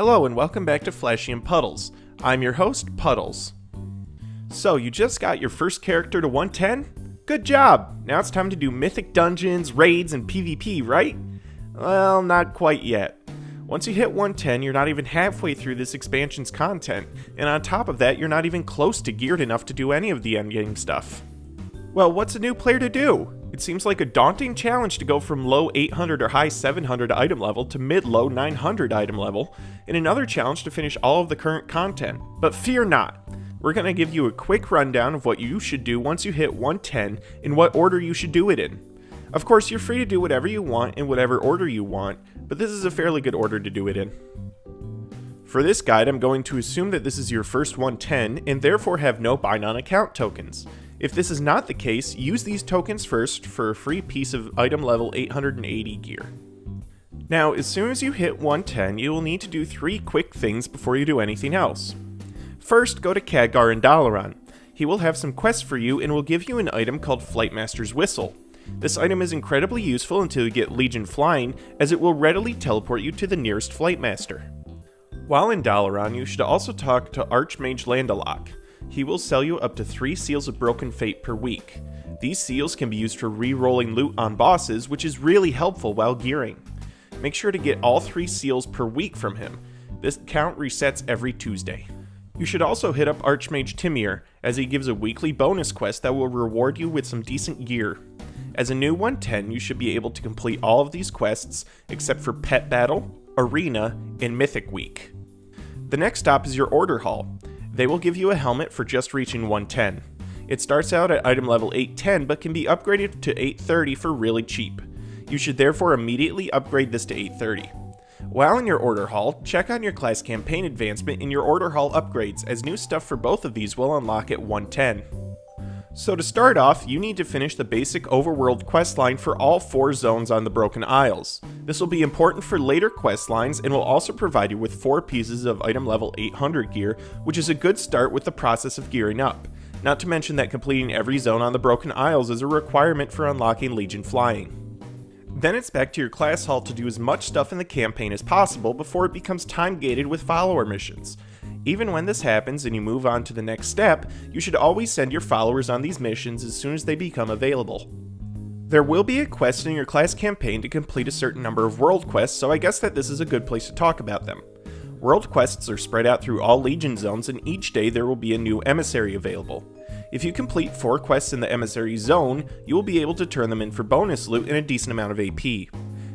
Hello and welcome back to Flashy and Puddles. I'm your host, Puddles. So, you just got your first character to 110? Good job! Now it's time to do mythic dungeons, raids, and PvP, right? Well, not quite yet. Once you hit 110, you're not even halfway through this expansion's content, and on top of that, you're not even close to geared enough to do any of the endgame stuff. Well, what's a new player to do? It seems like a daunting challenge to go from low 800 or high 700 item level to mid low 900 item level, and another challenge to finish all of the current content. But fear not, we're going to give you a quick rundown of what you should do once you hit 110 and what order you should do it in. Of course, you're free to do whatever you want in whatever order you want, but this is a fairly good order to do it in. For this guide, I'm going to assume that this is your first 110 and therefore have no bind on account tokens. If this is not the case, use these tokens first for a free piece of item level 880 gear. Now, as soon as you hit 110, you will need to do three quick things before you do anything else. First, go to Khadgar and Dalaran. He will have some quests for you and will give you an item called Flightmaster's Whistle. This item is incredibly useful until you get Legion Flying, as it will readily teleport you to the nearest Flightmaster. While in Dalaran, you should also talk to Archmage Lan'dalock. He will sell you up to 3 Seals of Broken Fate per week. These seals can be used for re-rolling loot on bosses, which is really helpful while gearing. Make sure to get all 3 seals per week from him. This count resets every Tuesday. You should also hit up Archmage Timear, as he gives a weekly bonus quest that will reward you with some decent gear. As a new 110, you should be able to complete all of these quests except for Pet Battle, Arena, and Mythic Week. The next stop is your Order Hall. They will give you a helmet for just reaching 110. It starts out at item level 810 but can be upgraded to 830 for really cheap. You should therefore immediately upgrade this to 830. While in your order hall, check on your class campaign advancement in your order hall upgrades as new stuff for both of these will unlock at 110. So to start off, you need to finish the basic overworld questline for all four zones on the Broken Isles. This will be important for later questlines and will also provide you with four pieces of item level 800 gear, which is a good start with the process of gearing up. Not to mention that completing every zone on the Broken Isles is a requirement for unlocking Legion Flying. Then it's back to your class hall to do as much stuff in the campaign as possible before it becomes time gated with follower missions. Even when this happens and you move on to the next step, you should always send your followers on these missions as soon as they become available. There will be a quest in your class campaign to complete a certain number of world quests, so I guess that this is a good place to talk about them. World quests are spread out through all Legion zones, and each day there will be a new emissary available. If you complete 4 quests in the emissary zone, you will be able to turn them in for bonus loot and a decent amount of AP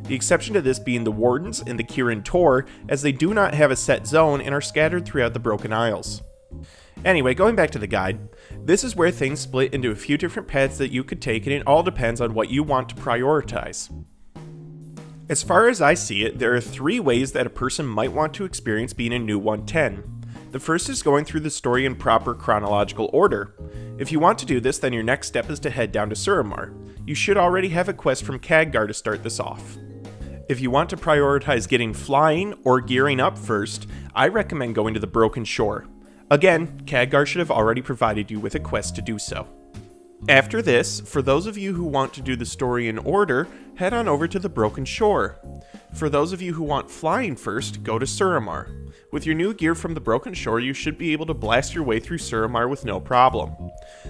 the exception to this being the Wardens and the Kirin Tor, as they do not have a set zone and are scattered throughout the Broken Isles. Anyway, going back to the guide, this is where things split into a few different paths that you could take and it all depends on what you want to prioritize. As far as I see it, there are three ways that a person might want to experience being a new 110. The first is going through the story in proper chronological order. If you want to do this, then your next step is to head down to Suramar. You should already have a quest from Khadgar to start this off. If you want to prioritize getting flying or gearing up first, I recommend going to the Broken Shore. Again, Khadgar should have already provided you with a quest to do so. After this, for those of you who want to do the story in order, head on over to the Broken Shore. For those of you who want flying first, go to Suramar. With your new gear from the Broken Shore, you should be able to blast your way through Suramar with no problem.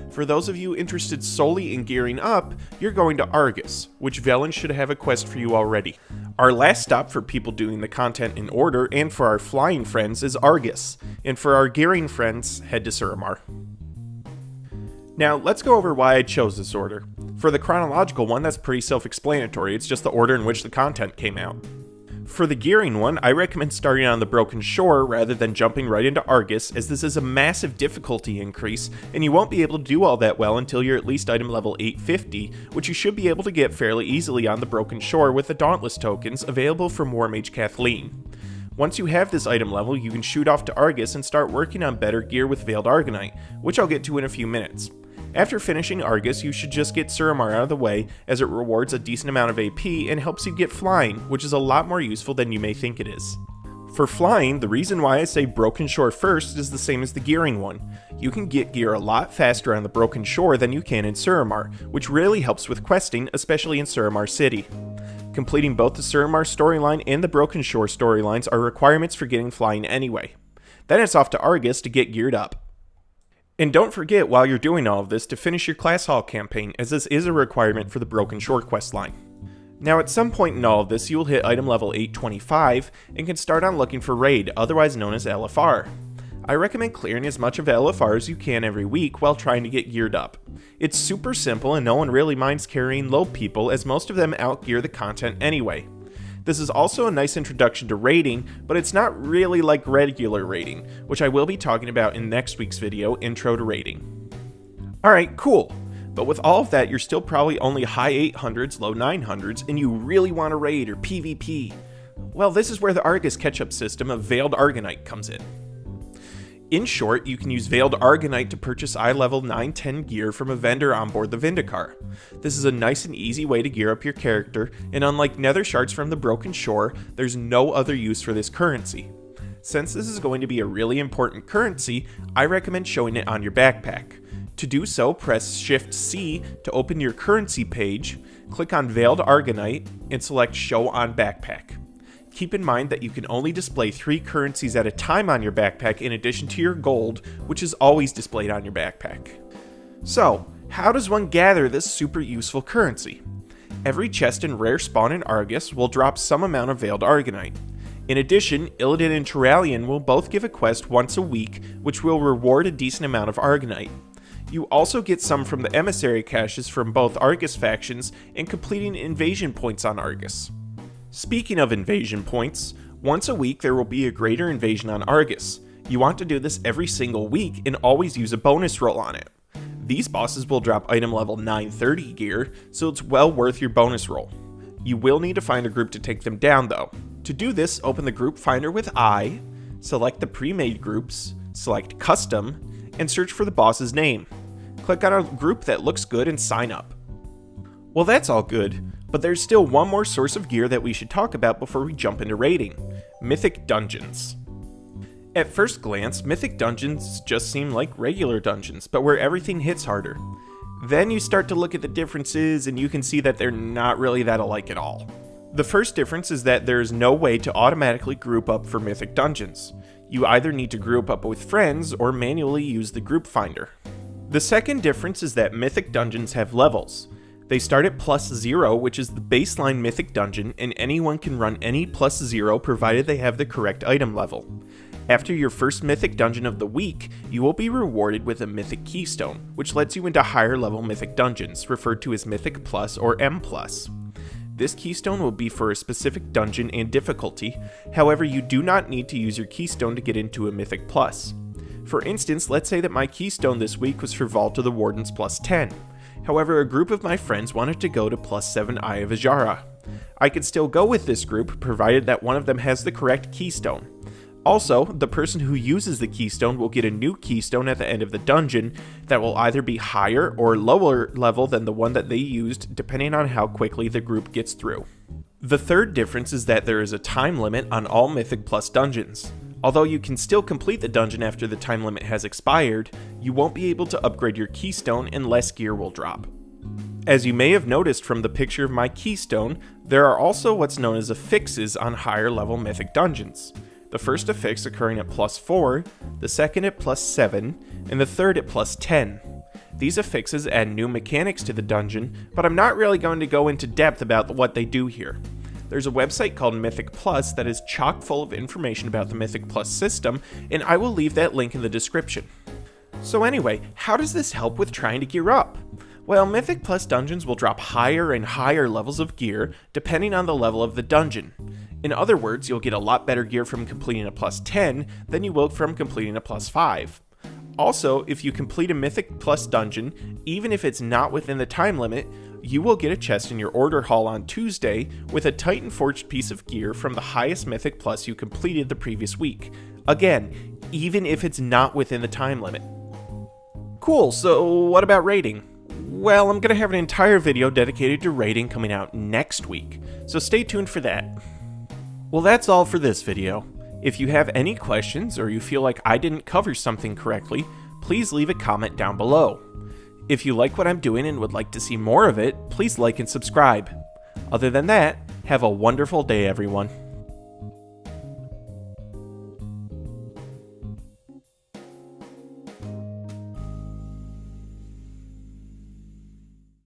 For those of you interested solely in gearing up, you're going to Argus, which Velen should have a quest for you already. Our last stop for people doing the content in order, and for our flying friends, is Argus, and for our gearing friends, head to Suramar. Now, let's go over why I chose this order. For the chronological one, that's pretty self-explanatory, it's just the order in which the content came out. For the gearing one, I recommend starting on the Broken Shore rather than jumping right into Argus, as this is a massive difficulty increase, and you won't be able to do all that well until you're at least item level 850, which you should be able to get fairly easily on the Broken Shore with the Dauntless tokens available from Warmage Kathleen. Once you have this item level, you can shoot off to Argus and start working on better gear with Veiled Argonite, which I'll get to in a few minutes. After finishing Argus, you should just get Suramar out of the way, as it rewards a decent amount of AP and helps you get flying, which is a lot more useful than you may think it is. For flying, the reason why I say Broken Shore first is the same as the gearing one. You can get gear a lot faster on the Broken Shore than you can in Suramar, which really helps with questing, especially in Suramar City. Completing both the Suramar storyline and the Broken Shore storylines are requirements for getting flying anyway. Then it's off to Argus to get geared up. And don't forget while you're doing all of this to finish your Class Hall campaign, as this is a requirement for the Broken Shore questline. Now at some point in all of this, you will hit item level 825 and can start on looking for Raid, otherwise known as LFR. I recommend clearing as much of LFR as you can every week while trying to get geared up. It's super simple and no one really minds carrying low people as most of them outgear the content anyway. This is also a nice introduction to raiding, but it's not really like regular raiding, which I will be talking about in next week's video, Intro to Raiding. Alright, cool. But with all of that, you're still probably only high 800s, low 900s, and you really want to raid or PvP. Well, this is where the Argus catch-up system of Veiled Argonite comes in. In short, you can use Veiled Argonite to purchase eye level 910 gear from a vendor on board the Vindicar. This is a nice and easy way to gear up your character, and unlike nether shards from the Broken Shore, there's no other use for this currency. Since this is going to be a really important currency, I recommend showing it on your backpack. To do so, press Shift C to open your currency page, click on Veiled Argonite, and select Show on Backpack. Keep in mind that you can only display three currencies at a time on your backpack in addition to your gold, which is always displayed on your backpack. So, how does one gather this super useful currency? Every chest and rare spawn in Argus will drop some amount of Veiled Argonite. In addition, Illidan and Turalyon will both give a quest once a week, which will reward a decent amount of Argonite. You also get some from the emissary caches from both Argus factions and completing invasion points on Argus. Speaking of invasion points, once a week there will be a greater invasion on Argus. You want to do this every single week and always use a bonus roll on it. These bosses will drop item level 930 gear, so it's well worth your bonus roll. You will need to find a group to take them down though. To do this, open the group finder with I, select the pre-made groups, select custom, and search for the boss's name. Click on a group that looks good and sign up. Well that's all good, but there's still one more source of gear that we should talk about before we jump into raiding Mythic Dungeons. At first glance, Mythic Dungeons just seem like regular dungeons, but where everything hits harder. Then you start to look at the differences and you can see that they're not really that alike at all. The first difference is that there is no way to automatically group up for Mythic Dungeons. You either need to group up with friends or manually use the group finder. The second difference is that Mythic Dungeons have levels. They start at plus zero, which is the baseline mythic dungeon, and anyone can run any plus zero provided they have the correct item level. After your first mythic dungeon of the week, you will be rewarded with a mythic keystone, which lets you into higher level mythic dungeons, referred to as mythic plus or M plus. This keystone will be for a specific dungeon and difficulty, however you do not need to use your keystone to get into a mythic plus. For instance, let's say that my keystone this week was for Vault of the Wardens plus 10. However, a group of my friends wanted to go to plus 7 Eye of Azshara. I could still go with this group, provided that one of them has the correct keystone. Also, the person who uses the keystone will get a new keystone at the end of the dungeon that will either be higher or lower level than the one that they used, depending on how quickly the group gets through. The third difference is that there is a time limit on all Mythic Plus dungeons. Although you can still complete the dungeon after the time limit has expired, you won't be able to upgrade your keystone and less gear will drop. As you may have noticed from the picture of my keystone, there are also what's known as affixes on higher level mythic dungeons. The first affix occurring at plus 4, the second at plus 7, and the third at plus 10. These affixes add new mechanics to the dungeon, but I'm not really going to go into depth about what they do here. There's a website called Mythic Plus that is chock full of information about the Mythic Plus system, and I will leave that link in the description. So anyway, how does this help with trying to gear up? Well, Mythic Plus dungeons will drop higher and higher levels of gear depending on the level of the dungeon. In other words, you'll get a lot better gear from completing a plus 10 than you will from completing a plus 5. Also, if you complete a Mythic Plus dungeon, even if it's not within the time limit, you will get a chest in your order hall on Tuesday with a Titan Forged piece of gear from the highest Mythic Plus you completed the previous week. Again, even if it's not within the time limit. Cool, so what about raiding? Well, I'm going to have an entire video dedicated to raiding coming out next week, so stay tuned for that. Well, that's all for this video. If you have any questions or you feel like I didn't cover something correctly, please leave a comment down below. If you like what I'm doing and would like to see more of it, please like and subscribe. Other than that, Have a wonderful day, everyone.